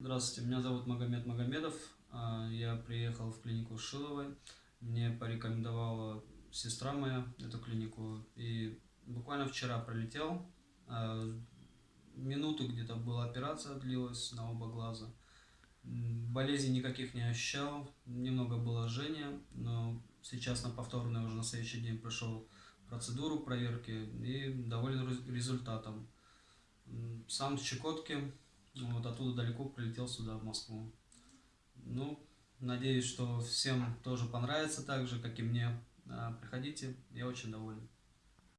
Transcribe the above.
Здравствуйте, меня зовут Магомед Магомедов. А, Я приехал в клинику Шиловой. Мне порекомендовала сестра моя эту клинику. И буквально вчера прилетел. А, Минуту где-то была операция, длилась на оба глаза. Болезней никаких не ощущал. Немного было жжения, но сейчас на повторный уже на следующий день прошел процедуру проверки и доволен рез- результатом. Сам с Чукотки, вот оттуда далеко прилетел сюда, в Москву. Ну, надеюсь, что всем тоже понравится так же, как и мне. А, Приходите, я очень доволен.